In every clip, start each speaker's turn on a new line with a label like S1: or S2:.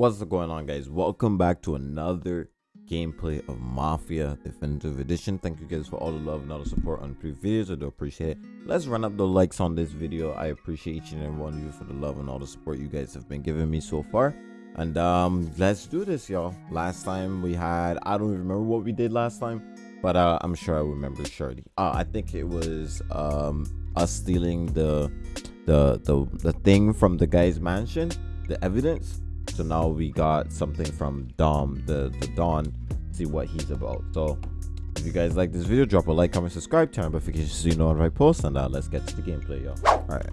S1: What's going on guys? Welcome back to another gameplay of Mafia Definitive Edition. Thank you guys for all the love and all the support on previous videos. I do appreciate it. Let's run up the likes on this video. I appreciate each and every one of you for the love and all the support you guys have been giving me so far. And um let's do this y'all. Last time we had I don't even remember what we did last time, but uh, I'm sure I remember surely. Uh, I think it was um us stealing the the the the thing from the guy's mansion, the evidence so now we got something from Dom, the, the Don, see what he's about. So if you guys like this video, drop a like, comment, subscribe, turn notifications so you know when I post, and uh, let's get to the gameplay, y'all. All right.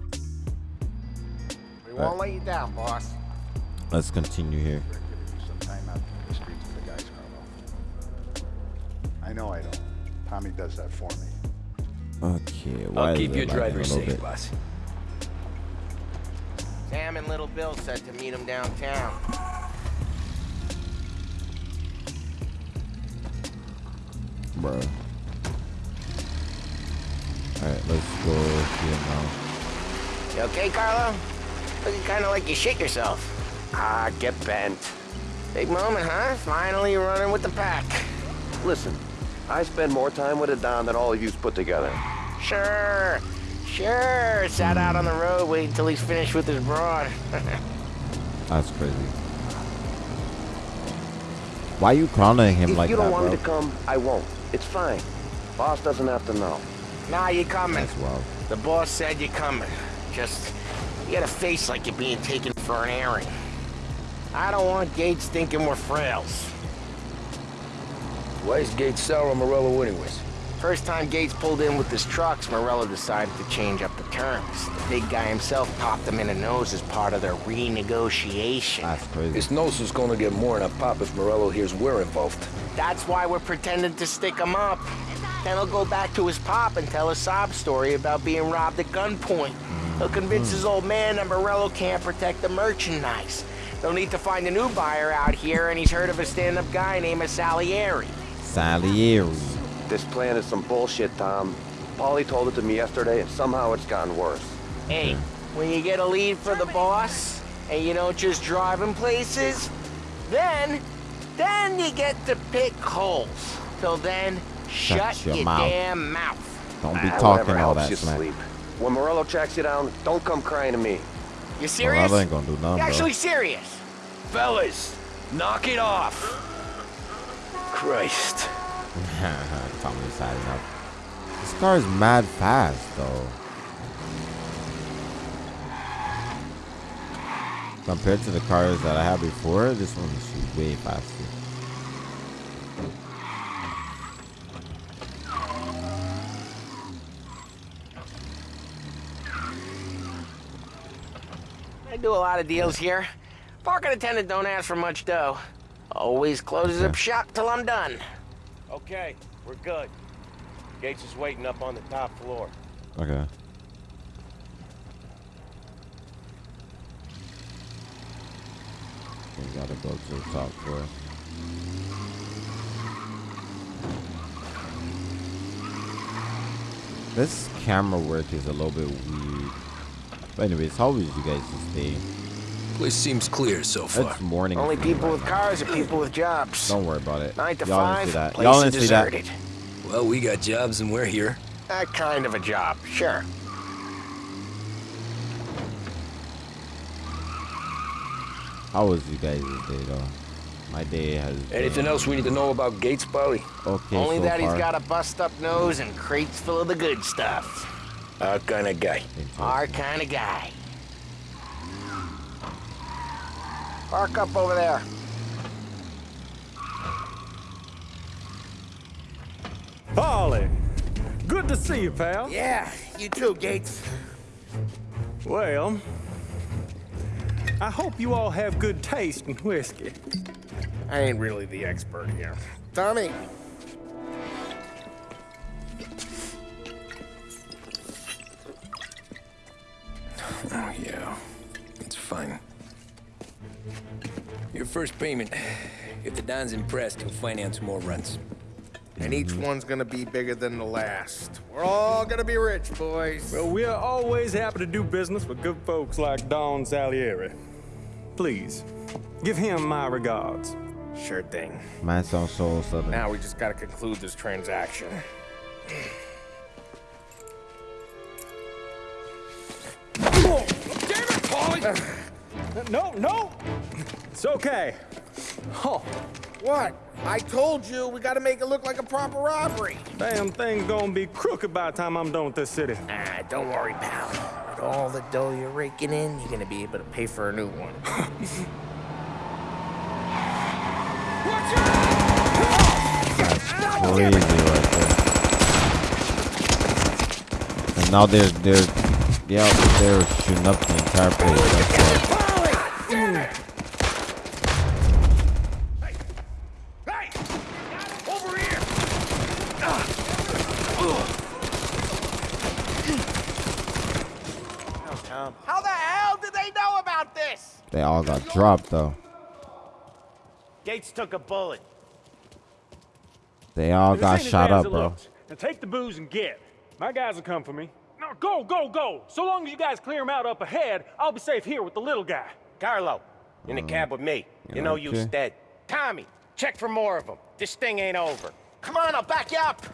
S2: We won't right. let you down, boss.
S1: Let's continue here.
S3: I know I don't. Tommy does that for me.
S1: Okay,
S4: I'll keep your driver safe, boss.
S2: Sam and Little Bill said to meet him downtown.
S1: Bro. Alright, let's go here now.
S2: You okay, Carlo? Looking kinda like you shit yourself.
S4: Ah, get bent.
S2: Big moment, huh? Finally running with the pack.
S4: Listen, I spend more time with a Don than all of you put together.
S2: Sure. Sure, sat out on the road waiting until he's finished with his broad.
S1: That's crazy. Why are you clowning him
S4: if
S1: like that,
S4: If you don't want
S1: bro?
S4: me to come, I won't. It's fine. Boss doesn't have to know.
S2: Nah, you coming.
S1: That's wild.
S2: The boss said you're coming. Just, you got a face like you're being taken for an airing. I don't want Gates thinking we're frails.
S5: Why is Gates sour on Morello anyways?
S2: First time Gates pulled in with his trucks, Morello decided to change up the terms. The big guy himself popped him in the nose as part of their renegotiation.
S1: That's crazy.
S5: His nose is gonna get more than a pop if Morello hears we're involved.
S2: That's why we're pretending to stick him up. Then he'll go back to his pop and tell a sob story about being robbed at gunpoint. He'll convince his old man that Morello can't protect the merchandise. They'll need to find a new buyer out here, and he's heard of a stand-up guy named Salieri.
S1: Salieri.
S4: This plan is some bullshit, Tom. Paulie told it to me yesterday, and somehow it's gotten worse.
S2: Hey, when you get a lead for the boss, and you don't just drive him places, then, then you get to pick holes. Till then, shut,
S1: shut your,
S2: your
S1: mouth.
S2: damn mouth.
S1: Don't be
S4: ah,
S1: talking all that
S4: you
S1: smack.
S4: When Morello tracks you down, don't come crying to me.
S2: You serious?
S1: Well, ain't gonna do nothing,
S2: you actually
S1: bro.
S2: serious?
S5: Fellas, knock it off. Christ.
S1: Tommy's had enough. This car is mad fast, though. Compared to the cars that I had before, this one is way faster.
S2: I do a lot of deals here. Parking attendant don't ask for much dough. Always closes up shop till I'm done.
S6: Okay, we're good. Gates is waiting up on the top floor.
S1: Okay. We gotta go to the top floor. This camera work is a little bit weird. But anyways, how was you guys day?
S5: Place seems clear so far.
S1: It's morning.
S2: Only people with cars are people with jobs.
S1: Don't worry about it.
S2: Nine to
S1: Y'all didn't
S2: five,
S1: see that.
S2: place
S1: Y'all
S2: is
S1: didn't see that.
S2: deserted.
S5: Well, we got jobs and we're here.
S2: That kind of a job, sure.
S1: How was you guys' day though? My day has. been
S5: Anything else we need to know about Gates, Paulie?
S1: Okay.
S2: Only
S1: so
S2: that he's got a bust-up nose and crates full of the good stuff.
S5: Our kind of guy.
S2: Our kind of guy. Park up over there.
S7: Paulie, good to see you, pal.
S2: Yeah, you too, Gates.
S7: Well, I hope you all have good taste in whiskey.
S2: I ain't really the expert here. Tommy.
S5: First payment. If the Don's impressed, he'll finance more runs.
S8: And each one's gonna be bigger than the last. We're all gonna be rich, boys.
S7: Well, we're always happy to do business with good folks like Don Salieri. Please, Give him my regards.
S8: Sure thing.
S1: Man sounds so southern.
S8: Now we just gotta conclude this transaction. Damn it, Paulie!
S7: No, no! It's okay. Oh,
S8: What? I told you we gotta make it look like a proper robbery.
S7: damn thing gonna be crooked by the time I'm done with this city.
S8: Ah, don't worry, pal. With all the dough you're raking in, you're gonna be able to pay for a new one.
S1: Crazy right there. And now they're they're yeah they're shooting up the entire place. That's why.
S6: Hey! Over here!
S2: How the hell did they know about this?
S1: They all got dropped though.
S6: Gates took a bullet.
S1: They all got shot up, bro.
S7: Now take the booze and get. My guys will come for me. Now go, go, go. So long as you guys clear him out up ahead, I'll be safe here with the little guy.
S6: Carlo, in the mm. cab with me. You know you
S1: okay.
S6: dead. Tommy, check for more of them. This thing ain't over.
S2: Come on, I'll back you up.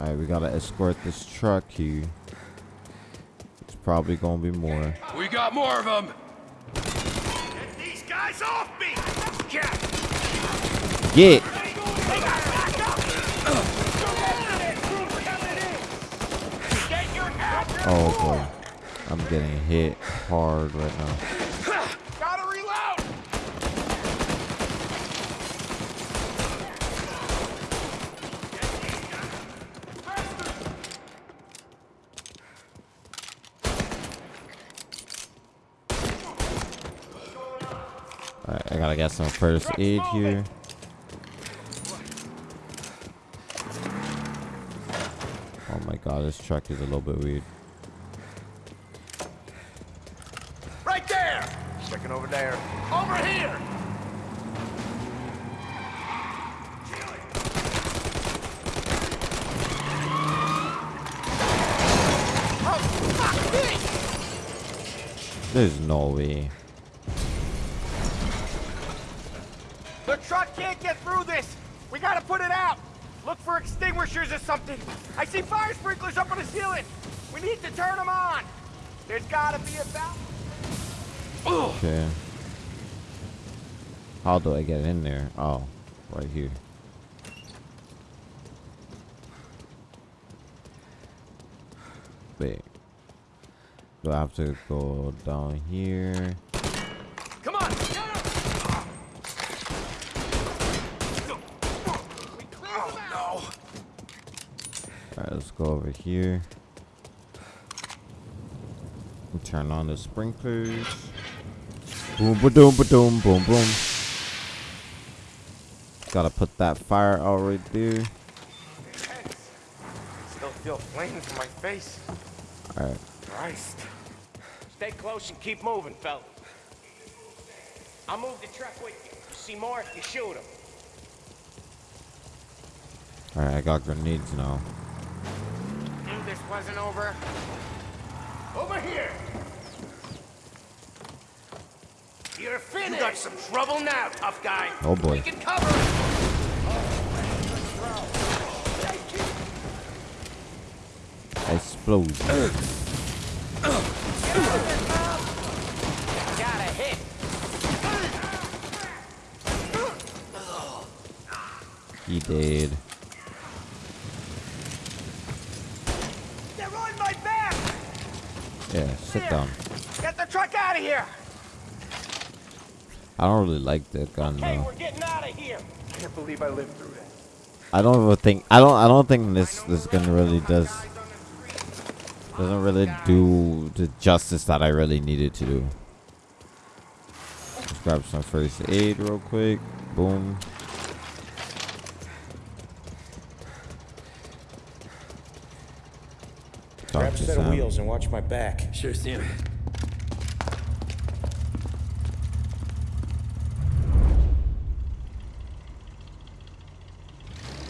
S1: All right, we gotta escort this truck here. It's probably gonna be more.
S5: We got more of them.
S6: Get these guys off me! Jack!
S1: Get.
S6: Get!
S1: Oh boy, I'm getting hit hard right now.
S6: Gotta reload!
S1: Gotta some first aid here. Oh my god, this truck is a little bit weird.
S2: Right there.
S8: Checking over there.
S2: Over here. Oh, fuck me.
S1: There's no way.
S2: The truck can't get through this. We gotta put it out. Look for extinguishers or something. I see fire sprinklers up on the ceiling. We need to turn them on. There's gotta be a valve.
S1: Okay. How do I get in there? Oh, right here. Wait. Do I have to go down here?
S2: Come on. Get him. Oh, no.
S1: Alright, let's go over here. And turn on the sprinklers. Boom, ba doom, ba doom, boom, boom. Gotta put that fire out right there.
S2: Still feel flames in my face.
S1: Alright.
S2: Christ.
S6: Stay close and keep moving, fellas. I'll move the truck with you. See more if you shoot him.
S1: Alright, I got grenades now.
S2: Knew this wasn't over.
S6: Over here! You're finished! You got some
S2: Trouble now, tough guy.
S1: Oh boy.
S2: We can cover it.
S1: Explosion.
S2: Got a hit.
S1: He did.
S2: They're on my back.
S1: Yeah, sit down.
S2: Get the truck out of here.
S1: I don't really like that gun
S6: Okay,
S1: though.
S6: we're getting out of here.
S8: Can't believe I lived through that.
S1: I don't even think I don't I don't think this this gun really does doesn't really do the justice that I really needed to do. Let's grab some first aid real quick. Boom.
S6: Grab a
S1: to
S6: set of wheels and watch my back.
S5: Sure, Sam.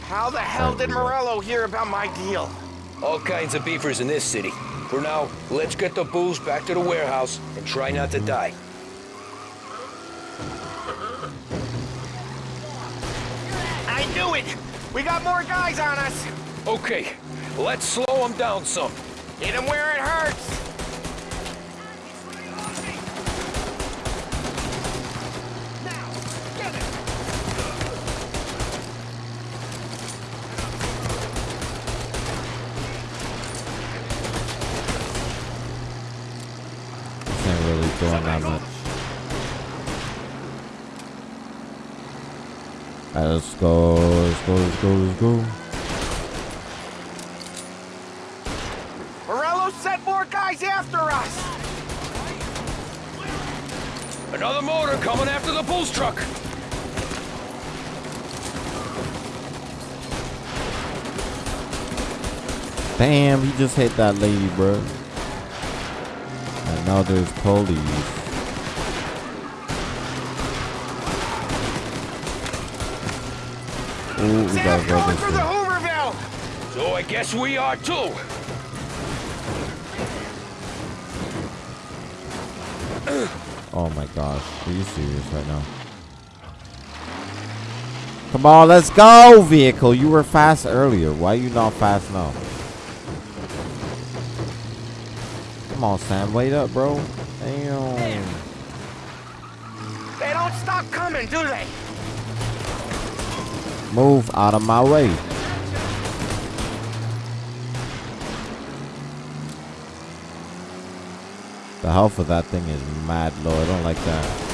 S2: How the hell did Morello hear about my deal?
S5: All kinds of beefers in this city. For now, let's get the booze back to the warehouse and try not to die.
S2: I knew it! We got more guys on us!
S5: Okay, let's slow them down some.
S2: Hit him where it hurts!
S1: Doing that much. Let's go. Let's go. Let's go. Let's go.
S5: Another motor coming after the booze truck.
S1: Damn, he just hit that lady, bro. And now there's police. Ooh, we gotta go
S2: going
S1: this
S2: for the
S1: way.
S2: Hooverville!
S5: So I guess we are too.
S1: Oh my gosh, are you serious right now? Come on, let's go, vehicle. You were fast earlier. Why you not fast now? Come on, Sam. Wait up, bro. Damn.
S2: They don't stop coming, do they?
S1: Move out of my way. The health of that thing is mad low. I don't like that.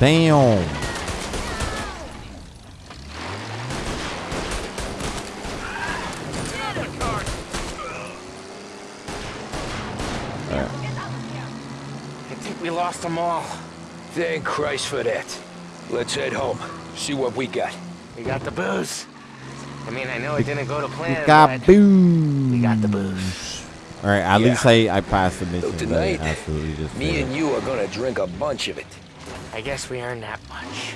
S1: Damn.
S2: I think we lost them all.
S5: Thank Christ for that. Let's head home. See what we got.
S2: We got the booze. I mean, I know it didn't go to plan,
S1: we
S2: Got
S1: booze.
S2: we got the booze.
S1: All right, at
S5: Yeah.
S1: least I, I passed the mission.
S5: So tonight,
S1: absolutely just
S5: me
S1: failed.
S5: and you are gonna drink a bunch of it.
S2: I guess we earned that much.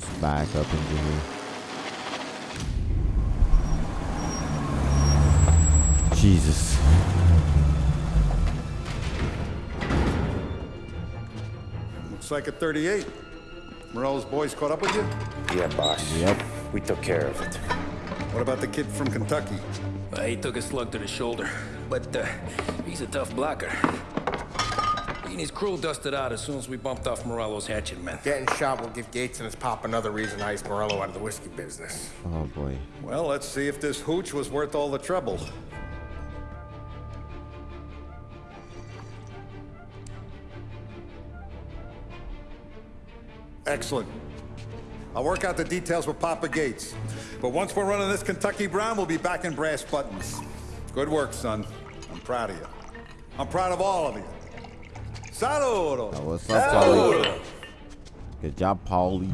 S1: Just back up into here. Jesus.
S3: Looks like a 38. Morello's boys caught up with you?
S9: Yeah, boss.
S1: Yep.
S9: We took care of it.
S3: What about the kid from Kentucky?
S5: Uh, he took a slug to the shoulder, but uh, he's a tough blocker. He and his crew dusted out as soon as we bumped off Morello's hatchet men.
S8: Getting shot will give Gates and his pop another reason to ice Morello out of the whiskey business.
S1: Oh boy.
S3: Well, let's see if this hooch was worth all the trouble. Excellent. I'll work out the details with Papa Gates. But once we're running this Kentucky Brown, we'll be back in brass buttons. Good work, son. I'm proud of you. I'm proud of all of you. Saludos.
S1: Oh, what's up, Paulie? Good job, Paulie.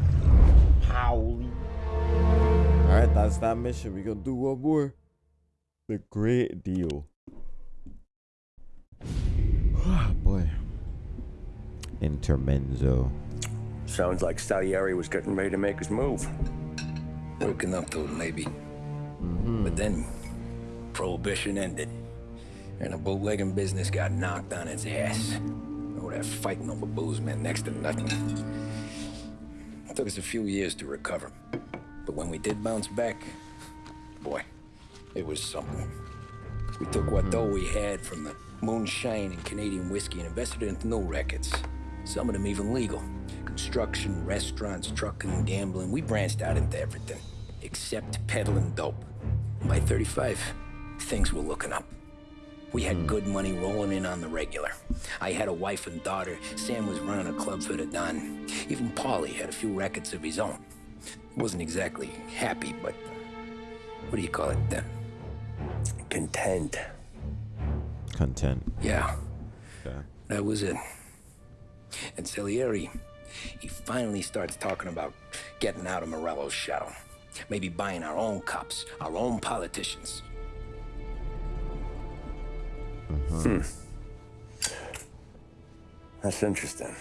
S1: Paulie. All right, that's that mission. We gonna do one more. The great deal. Ah, boy. Intermenzo.
S9: Sounds like Salieri was getting ready to make his move.
S5: Working up to it, maybe. Mm-hmm. But then, Prohibition ended. And the bootlegging business got knocked on its ass. Oh, that fighting over booze meant next to nothing. It took us a few years to recover. But when we did bounce back, boy, it was something. We took what mm-hmm. dough we had from the moonshine and Canadian whiskey and invested it into new records. Some of them even legal. Construction, restaurants, trucking, gambling. We branched out into everything. Except peddling dope. By 35, things were looking up. We had hmm. good money rolling in on the regular. I had a wife and daughter. Sam was running a club for the Don. Even Paulie had a few records of his own. Wasn't exactly happy, but what do you call it then?
S9: Content.
S1: Content.
S5: Yeah,
S1: Okay.
S5: that was it. And Salieri, he finally starts talking about getting out of Morello's shadow. Maybe buying our own cops, our own politicians.
S9: Hmm. That's interesting.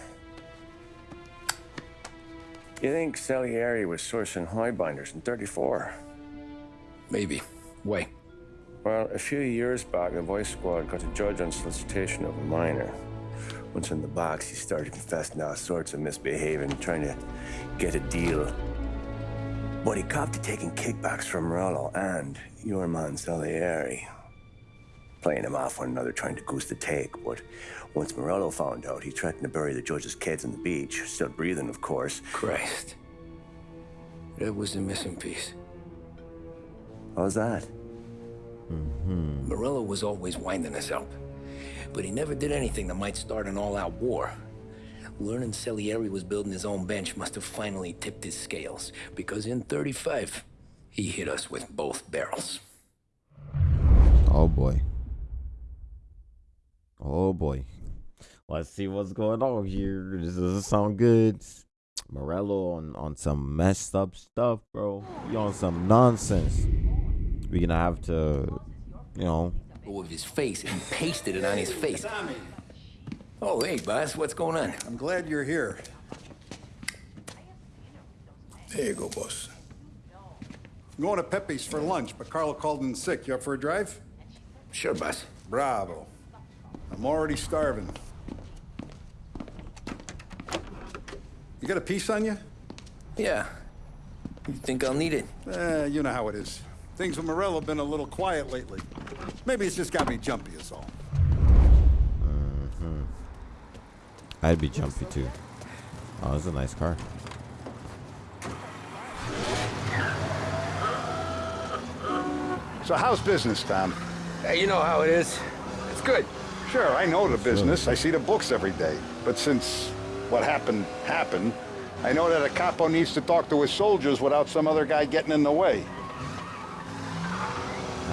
S9: You think Salieri was sourcing highbinders in 34?
S5: Maybe. Why?
S9: Well, a few years back, the voice squad got a judge on solicitation of a minor. Once in the box, he started confessing all sorts of misbehaving, trying to get a deal. But he copped to taking kickbacks from Morello and your man Salieri. Playing him off one another, trying to goose the take. But once Morello found out, he threatened to bury the judge's kids on the beach. Still breathing, of course.
S5: Christ. That was the missing piece.
S9: How's that? Mm -hmm.
S5: Morello was always winding us up. But he never did anything that might start an all-out war. Learning Salieri was building his own bench must have finally tipped his scales. Because in 35, he hit us with both barrels.
S1: Oh boy. Oh boy. Let's see what's going on here. This doesn't sound good. Morello on, on some messed up stuff, bro. You on some nonsense. We're gonna have to, you know,
S5: With his face, and pasted it on his face. Oh, hey, boss, what's going on?
S3: I'm glad you're here.
S10: There you go, boss.
S3: I'm going to Pepe's for lunch, but Carlo called in sick. You up for a drive?
S5: Sure, boss.
S3: Bravo. I'm already starving. You got a piece on you?
S5: Yeah. You think I'll need it?
S3: Eh, you know how it is. Things with Morello have been a little quiet lately. Maybe it's just got me jumpy, is all. Hmm.
S1: I'd be jumpy too. Oh, that's a nice car.
S3: So how's business, Tom?
S8: Hey, you know how it is. It's good.
S3: Sure, I know the business. I see the books every day. But since what happened happened, I know that a capo needs to talk to his soldiers without some other guy getting in the way.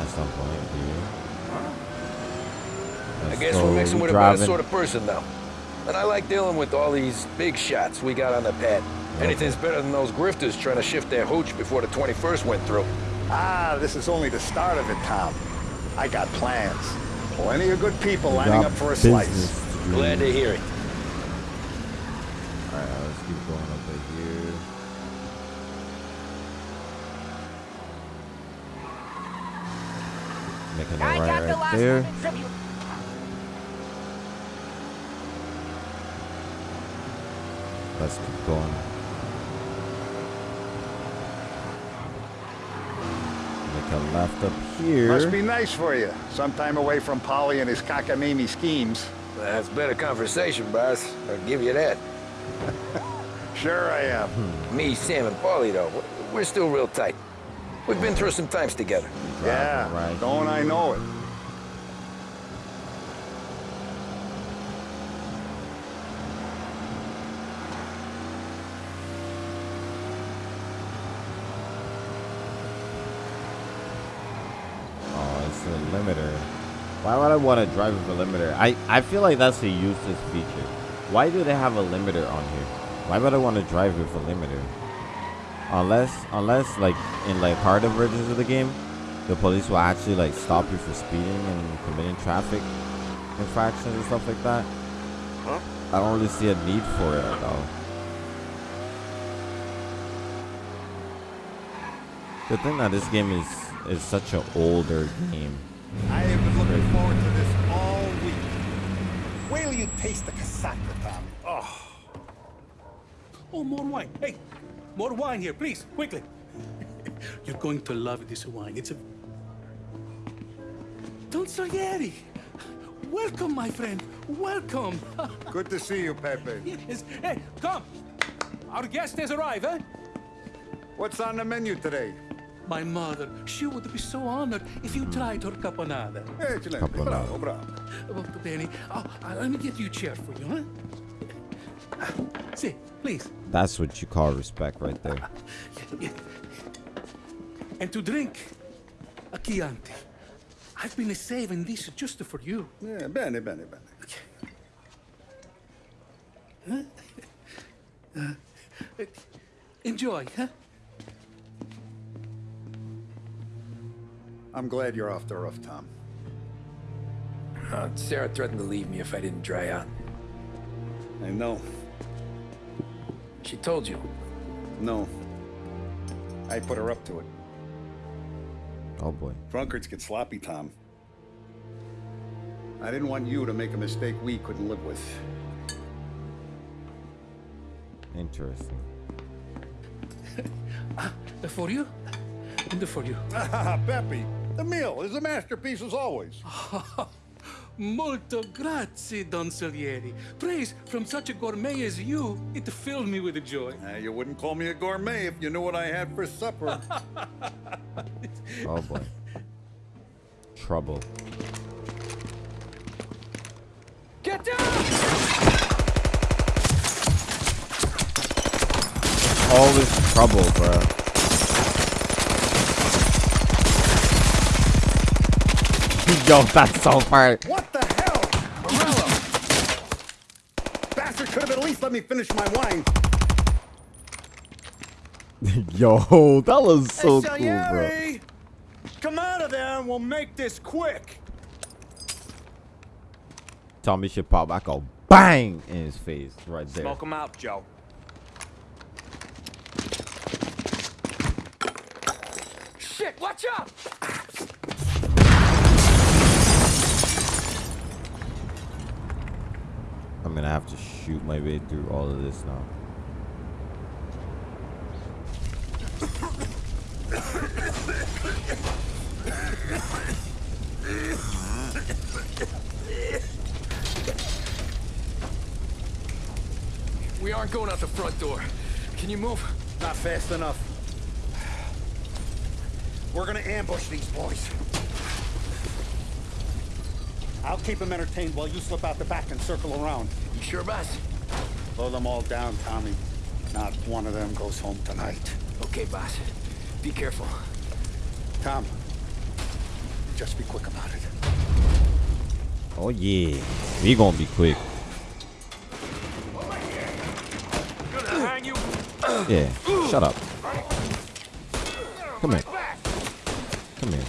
S1: At some point,
S8: I guess we're mixing with a bad sort of person though. And I like dealing with all these big shots we got on the pad. Anything's better than those grifters trying to shift their hooch before the 21st went through.
S3: Ah, this is only the start of it, Tom. I got plans. Plenty of good people lining up for a slice.
S8: Glad to hear it.
S1: Alright, let's keep going over here. Making a
S11: I
S1: right
S11: got the last
S1: there.
S11: one in tribute.
S1: Let's keep going. Make a left up here.
S3: Must be nice for you. Sometime away from Paulie and his cockamamie schemes.
S8: That's better conversation, boss. I'll give you that.
S3: Sure I am. Hmm.
S8: Me, Sam, and Paulie, though, we're still real tight. We've been through some times together.
S3: Yeah,
S1: right
S3: don't I know it?
S1: Oh, it's a limiter. Why would I want to drive with a limiter? I, I feel like that's a useless feature. Why do they have a limiter on here? Why would I want to drive with a limiter? Unless, unless like in like harder versions of the game, the police will actually like stop you for speeding and committing traffic infractions and stuff like that. Huh? I don't really see a need for it though. The thing that this game is is such an older game.
S3: I have been looking forward to this all week. Wait till you taste the casaca, Tom. Oh,
S10: Oh, more wine. Hey, more wine here, please, quickly. You're going to love this wine. It's a... Don Salieri. Welcome, my friend. Welcome.
S3: good to see you, Pepe.
S10: yes. Hey, come. Our guest has arrived, eh?
S3: What's on the menu today?
S10: My mother, she would be so honored if you tried her caponata.
S3: Excellent.
S1: Caponata.
S3: Bravo, bravo.
S10: Oh, Benny, oh, uh, let me get you a chair for you, huh? Ah, See, please.
S1: That's what you call respect right there.
S10: And to drink, a Chianti. I've been saving this just for you.
S3: Yeah, bene, bene, bene.
S10: Uh, enjoy, huh?
S3: I'm glad you're off the roof, Tom.
S5: Uh, Sarah threatened to leave me if I didn't dry out.
S3: I know.
S5: She told you?
S3: No. I put her up to it.
S1: Oh boy.
S3: Drunkards get sloppy, Tom. I didn't want you to make a mistake we couldn't live with.
S1: Interesting.
S10: uh, for you? And for you.
S3: Ah, Pepe, the meal is a masterpiece as always.
S10: Molto grazie, Don Salieri. Praise from such a gourmet as you, it filled me with joy.
S3: Uh, you wouldn't call me a gourmet if you knew what I had for supper.
S1: oh boy. Trouble.
S8: Get down!
S1: All this trouble, bro. Yo, that's so far.
S3: What the hell? Morello! Bastard could have at least let me finish my wine.
S1: Yo, that was so
S11: hey,
S1: cool, bro.
S11: Come out of there and we'll make this quick.
S1: Tommy should pop back a bang in his face right there.
S6: Smoke him out, Joe.
S8: Shit, watch out!
S1: I'm gonna have to shoot my way through all of this now.
S8: We aren't going out the front door. Can you move?
S3: Not fast enough. We're gonna ambush these boys. I'll keep them entertained while you slip out the back and circle around.
S5: You sure, boss?
S3: Blow them all down, Tommy. Not one of them goes home tonight.
S5: Okay, boss. Be careful.
S3: Tom, just be quick about it.
S1: Oh yeah, we gonna be quick. Yeah, shut up. Come here. Come here.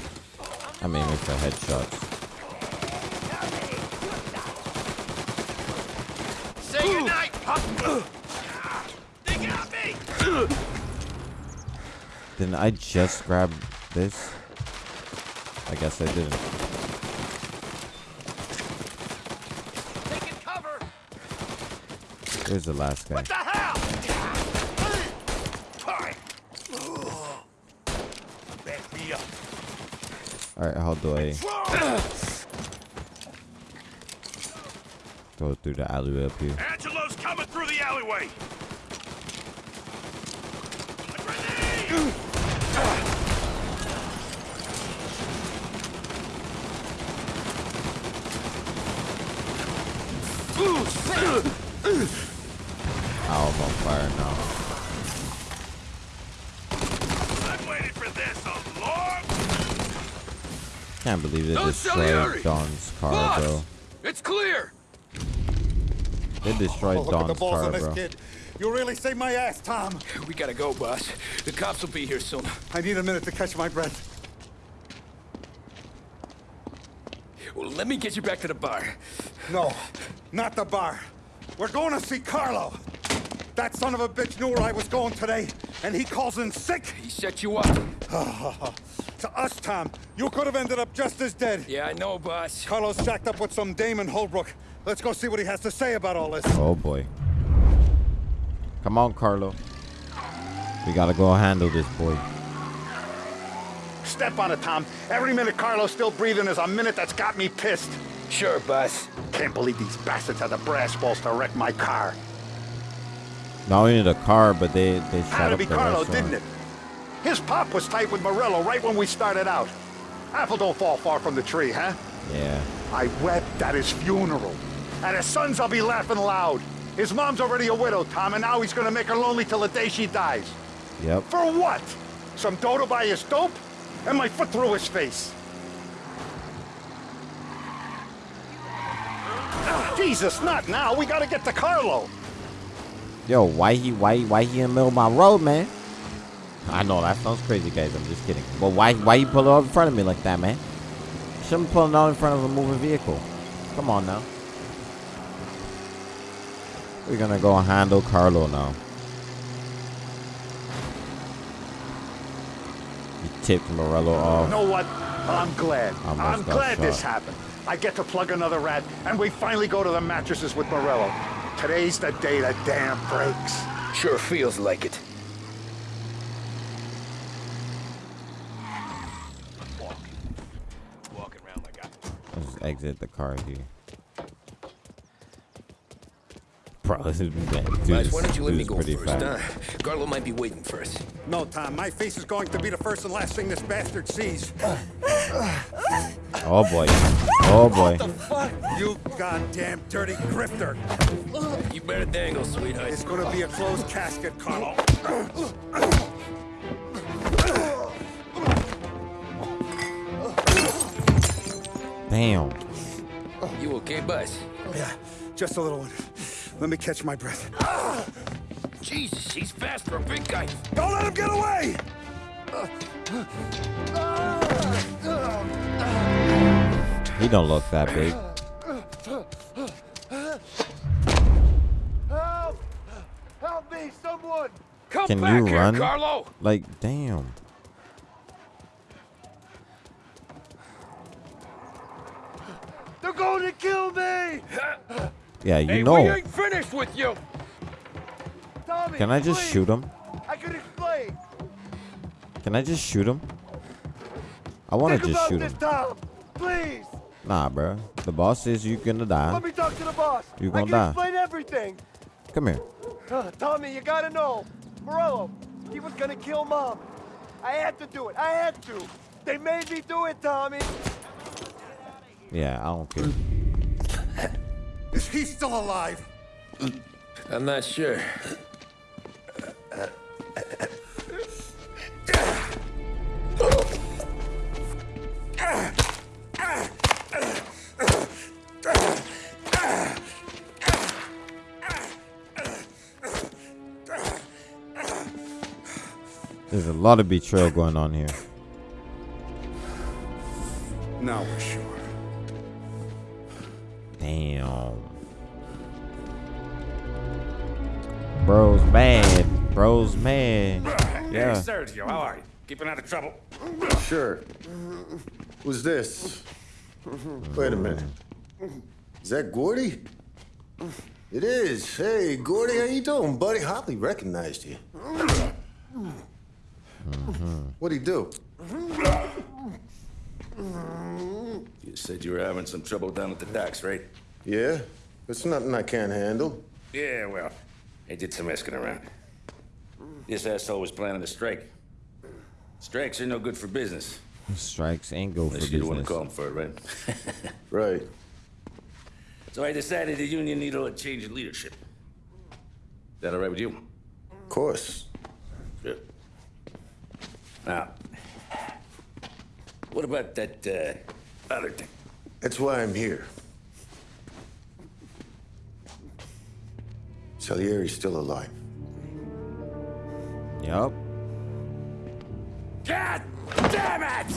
S1: I'm aiming for headshots.
S6: Say goodnight, pup. They got me.
S1: Didn't I just grab this? I guess I didn't.
S6: Taking cover.
S1: Where's the last guy?
S6: What the hell?
S11: Back me up.
S1: Alright, how do I go through the alleyway up here?
S11: Angelo's coming through the alleyway.
S1: Oh, I'm on fire now.
S11: I've waited for this a long
S1: Can't believe they
S8: No
S1: destroyed
S8: Salieri!
S1: Don's car,
S8: Boss!
S1: bro.
S8: It's clear!
S1: They destroyed
S3: Oh, look at the
S1: Don's car, bro.
S3: kid. You really saved my ass, Tom.
S5: We gotta go, boss. The cops will be here soon.
S3: I need a minute to catch my breath.
S5: Well, let me get you back to the bar.
S3: No, not the bar. We're going to see Carlo. That son of a bitch knew where I was going today, and he calls in sick.
S5: He set you up.
S3: to us, Tom, you could have ended up just as dead.
S5: Yeah, I know, boss.
S3: Carlo's jacked up with some dame in Holbrook. Let's go see what he has to say about all this.
S1: Oh boy. Come on, Carlo. We gotta go handle this boy.
S3: Step on it, Tom. Every minute Carlo's still breathing is a minute that's got me pissed.
S5: Sure, boss.
S3: Can't believe these bastards had the brass balls to wreck my car.
S1: Not only the car, but they they shot
S3: Had to
S1: up
S3: be
S1: the
S3: Carlo,
S1: restaurant.
S3: didn't it? His pop was tight with Morello right when we started out. Apple don't fall far from the tree, huh?
S1: Yeah.
S3: I wept at his funeral. At his son's, I'll be laughing loud. His mom's already a widow, Tom, and now he's gonna make her lonely till the day she dies.
S1: Yep.
S3: For what? Some dodo by his dope? And my foot through his face. Jesus, not now. We gotta get to Carlo.
S1: Yo, why he why why he in the middle of my road, man? I know that sounds crazy, guys. I'm just kidding. But why why you pull it up in front of me like that, man? Shouldn't pull it out in front of a moving vehicle. Come on now. We're gonna go handle Carlo now. He tipped Morello off.
S11: You know what? I'm glad.
S1: Almost
S11: I'm
S1: got
S11: glad this happened. I get to plug another rat, and we finally go to the mattresses with Morello. Today's the day the dam breaks.
S5: Sure feels like it.
S6: Walking around like I...
S1: Let's exit the car here. Bro, this is man, dude,
S5: Guys, why don't you let me
S1: is
S5: go
S1: pretty
S5: first,
S1: fast.
S5: huh? Carlo might be waiting for us.
S3: No, Tom, my face is going to be the first and last thing this bastard sees.
S1: Oh boy. Oh boy. What the fuck?
S3: You goddamn dirty grifter.
S5: You better dangle, sweetheart.
S3: It's gonna be a closed casket, Carlo.
S1: Damn.
S5: You okay, Buzz?
S3: Yeah, just a little one. Let me catch my breath.
S5: Jesus, he's fast for a big guy.
S3: Don't let him get away!
S1: He don't look that big.
S6: Help! Help me, someone!
S5: Come
S1: Can
S5: back
S1: you
S5: here,
S1: run?
S5: Carlo!
S1: Like, damn.
S6: They're going to kill me!
S1: Yeah, you
S5: hey, we
S1: know.
S5: ain't finished with you.
S6: Tommy,
S1: Can I just
S6: please.
S1: shoot him?
S6: I can explain.
S1: Can I just shoot him? I want to just shoot him.
S6: Tom. Please.
S1: Nah, bro. The boss says you're gonna die.
S6: Let me talk to the boss.
S1: You
S6: I
S1: gonna
S6: can
S1: die.
S6: explain everything.
S1: Come here.
S6: Uh, Tommy, you gotta know. Morello, he was gonna kill Mom. I had to do it. I had to. They made me do it, Tommy.
S1: Yeah, I don't care.
S3: Is he still alive?
S5: I'm not sure.
S1: There's a lot of betrayal going on here.
S3: Now we're sure.
S1: Bro's mad. Bro's mad. Yeah.
S10: Hey, Sergio, how are you? Keeping out of trouble?
S12: Sure. Who's this? Wait a minute. Is that Gordy? It is. Hey, Gordy, how you doing, buddy? Hardly recognized you. What'd he do?
S8: You said you were having some trouble down at the docks, right?
S12: Yeah? It's nothing I can't handle.
S8: Yeah, well, I did some asking around. This asshole was planning a strike. Strikes are no good for business.
S1: Strikes ain't go for
S8: Unless you don't want to call him for it, right?
S12: Right.
S8: So I decided the union needed a change in leadership. Is that all right with you?
S12: Of course.
S8: Good. Now, what about that uh, other thing?
S12: That's why I'm here. Salieri's still alive.
S1: Yep.
S8: God damn it!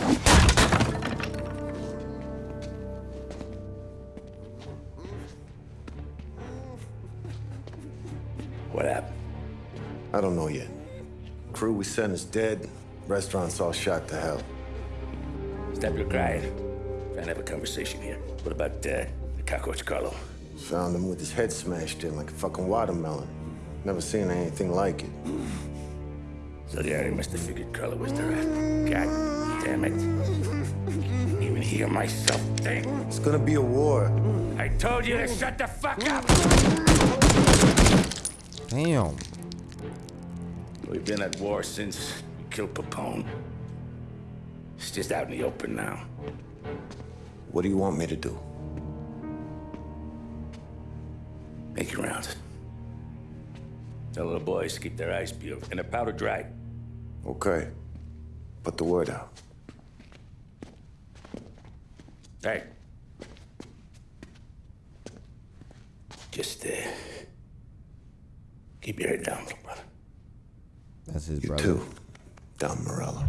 S8: What happened?
S12: I don't know yet. Crew we sent is dead. Restaurant's all shot to hell.
S8: Stop your crying. Trying to have a conversation here. What about uh, the cockroach Carlo?
S12: Found him with his head smashed in like a fucking watermelon. Never seen anything like it.
S8: So yeah, he must have figured Carlo was the rat. God damn it. Even hear myself think.
S12: It's gonna be a war.
S8: I told you to shut the fuck up!
S1: Damn.
S8: We've been at war since we killed Papone. It's just out in the open now.
S12: What do you want me to do?
S8: Make your rounds. Tell the boys to keep their eyes peeled and their powder dry.
S12: Okay. Put the word out.
S8: Hey. Just, uh, keep your head down, little brother.
S1: That's his
S12: You
S1: brother.
S12: too. Don Morello.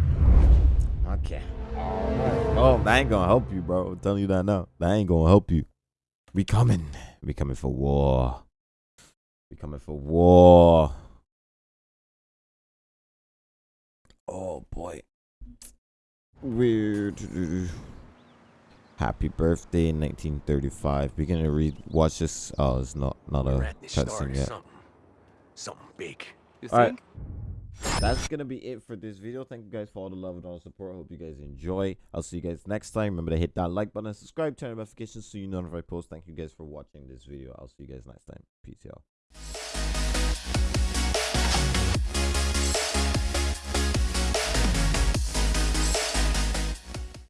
S1: Okay. Oh, that ain't gonna help you, bro. I'm telling you that now. That ain't gonna help you. We coming. We coming for war. We coming for war. Oh boy. Weird. Happy birthday, 1935. We're gonna read. Watch this. Oh, it's not not a cutscene yet.
S13: Something, something big. You
S1: All right. That's gonna be it for this video. Thank you guys for all the love and all the support. Hope you guys enjoy. I'll see you guys next time. Remember to hit that like button, subscribe, turn on notifications so you know if I post. Thank you guys for watching this video. I'll see you guys next time. Peace, y'all.